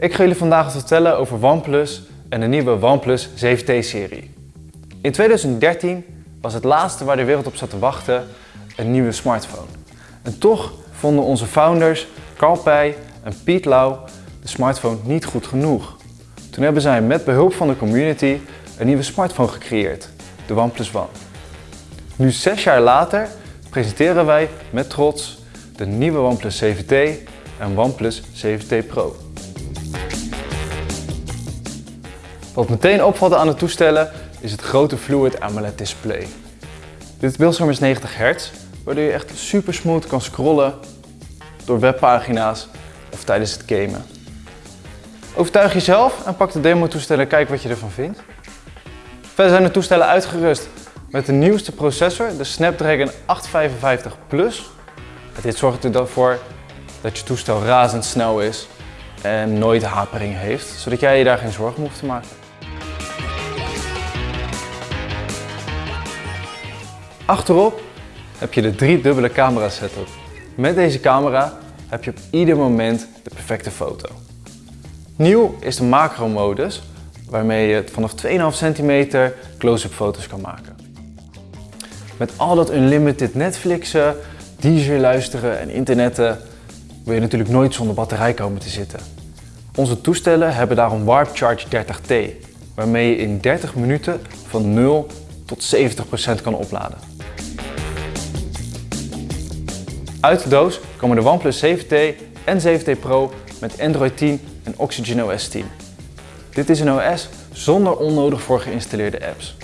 Ik ga jullie vandaag vertellen over OnePlus en de nieuwe OnePlus 7T-serie. In 2013 was het laatste waar de wereld op zat te wachten een nieuwe smartphone. En toch vonden onze founders Carl Pei en Piet Lau de smartphone niet goed genoeg. Toen hebben zij met behulp van de community een nieuwe smartphone gecreëerd, de OnePlus One. Nu zes jaar later presenteren wij met trots de nieuwe OnePlus 7T en OnePlus 7T Pro. Wat meteen opvalt aan de toestellen is het grote Fluid AMOLED display. Dit beeldscherm is 90 Hz, waardoor je echt super smooth kan scrollen door webpagina's of tijdens het gamen. Overtuig jezelf en pak de demo toestellen en kijk wat je ervan vindt. Verder zijn de toestellen uitgerust met de nieuwste processor, de Snapdragon 855 Plus. Dit zorgt ervoor dat je toestel razendsnel is en nooit hapering heeft, zodat jij je daar geen zorgen hoeft te maken. Achterop heb je de drie dubbele camera setup. Met deze camera heb je op ieder moment de perfecte foto. Nieuw is de macro modus, waarmee je vanaf 2,5 cm close-up foto's kan maken. Met al dat unlimited Netflixen, DJ luisteren en internetten wil je natuurlijk nooit zonder batterij komen te zitten. Onze toestellen hebben daarom Warp Charge 30T, waarmee je in 30 minuten van 0 tot 70% kan opladen. Uit de doos komen de OnePlus 7T en 7T Pro met Android 10 en Oxygen OS 10. Dit is een OS zonder onnodig voor geïnstalleerde apps.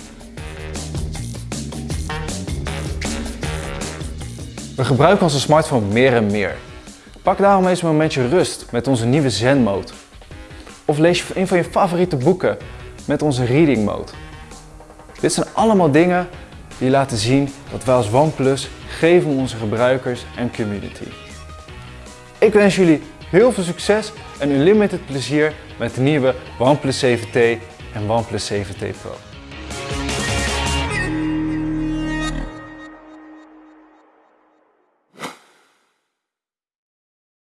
We gebruiken onze smartphone meer en meer. Pak daarom eens een momentje rust met onze nieuwe Zen Mode. Of lees je een van je favoriete boeken met onze Reading Mode. Dit zijn allemaal dingen die laten zien dat wij als OnePlus geven onze gebruikers en community. Ik wens jullie heel veel succes en unlimited plezier met de nieuwe OnePlus 7T en OnePlus 7T Pro.